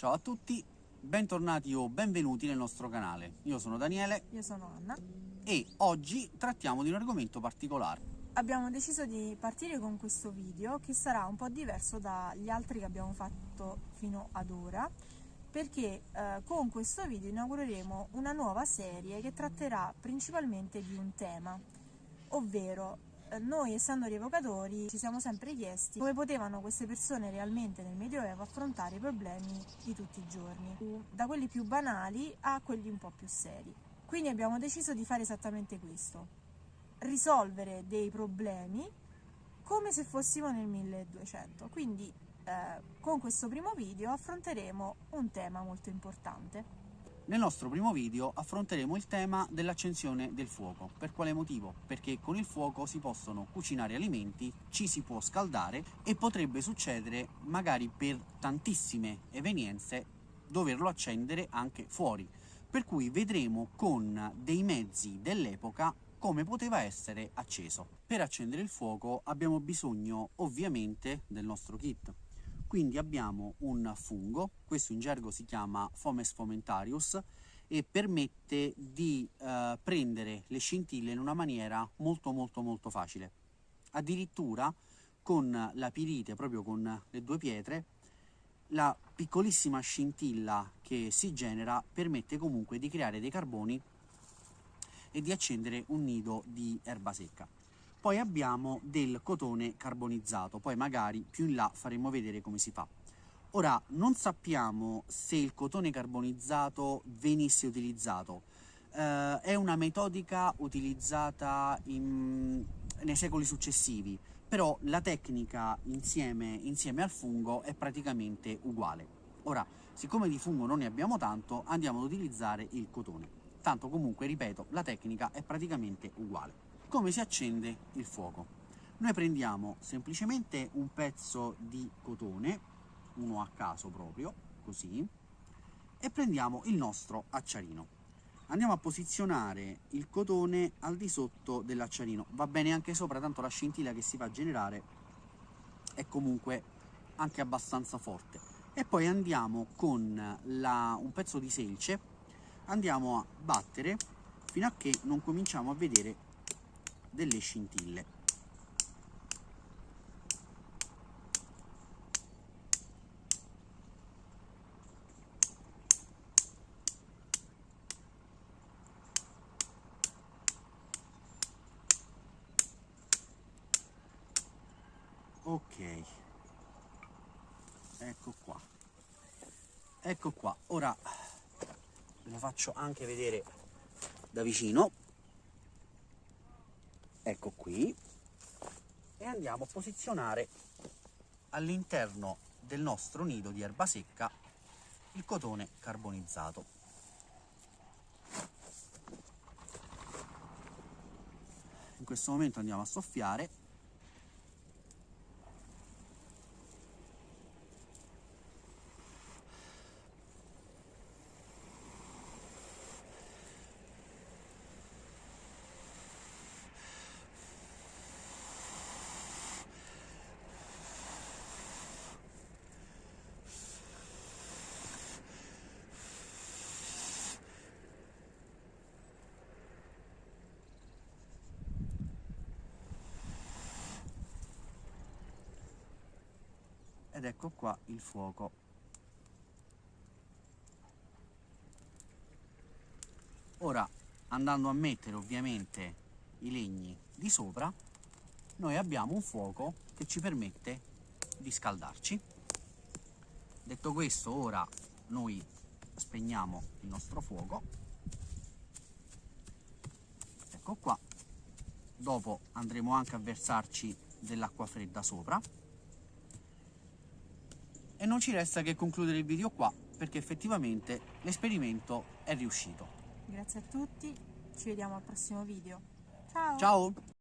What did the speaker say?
Ciao a tutti, bentornati o benvenuti nel nostro canale. Io sono Daniele. Io sono Anna. E oggi trattiamo di un argomento particolare. Abbiamo deciso di partire con questo video che sarà un po' diverso dagli altri che abbiamo fatto fino ad ora perché eh, con questo video inaugureremo una nuova serie che tratterà principalmente di un tema, ovvero noi essendo rievocatori ci siamo sempre chiesti come potevano queste persone realmente nel Medioevo affrontare i problemi di tutti i giorni, da quelli più banali a quelli un po' più seri. Quindi abbiamo deciso di fare esattamente questo, risolvere dei problemi come se fossimo nel 1200. Quindi eh, con questo primo video affronteremo un tema molto importante. Nel nostro primo video affronteremo il tema dell'accensione del fuoco. Per quale motivo? Perché con il fuoco si possono cucinare alimenti, ci si può scaldare e potrebbe succedere, magari per tantissime evenienze, doverlo accendere anche fuori. Per cui vedremo con dei mezzi dell'epoca come poteva essere acceso. Per accendere il fuoco abbiamo bisogno ovviamente del nostro kit quindi abbiamo un fungo, questo in gergo si chiama Fomes fomentarius e permette di eh, prendere le scintille in una maniera molto molto molto facile. Addirittura con la pirite, proprio con le due pietre, la piccolissima scintilla che si genera permette comunque di creare dei carboni e di accendere un nido di erba secca. Poi abbiamo del cotone carbonizzato, poi magari più in là faremo vedere come si fa. Ora, non sappiamo se il cotone carbonizzato venisse utilizzato. Eh, è una metodica utilizzata in, nei secoli successivi, però la tecnica insieme, insieme al fungo è praticamente uguale. Ora, siccome di fungo non ne abbiamo tanto, andiamo ad utilizzare il cotone. Tanto comunque, ripeto, la tecnica è praticamente uguale come si accende il fuoco. Noi prendiamo semplicemente un pezzo di cotone, uno a caso proprio, così, e prendiamo il nostro acciarino. Andiamo a posizionare il cotone al di sotto dell'acciarino, va bene anche sopra, tanto la scintilla che si va a generare è comunque anche abbastanza forte. E poi andiamo con la, un pezzo di selce, andiamo a battere fino a che non cominciamo a vedere delle scintille. Ok, ecco qua, ecco qua, ora ve lo faccio anche vedere da vicino ecco qui. E andiamo a posizionare all'interno del nostro nido di erba secca il cotone carbonizzato. In questo momento andiamo a soffiare ed ecco qua il fuoco. Ora andando a mettere ovviamente i legni di sopra noi abbiamo un fuoco che ci permette di scaldarci. Detto questo ora noi spegniamo il nostro fuoco. Ecco qua. Dopo andremo anche a versarci dell'acqua fredda sopra e non ci resta che concludere il video qua perché effettivamente l'esperimento è riuscito. Grazie a tutti, ci vediamo al prossimo video. Ciao! Ciao!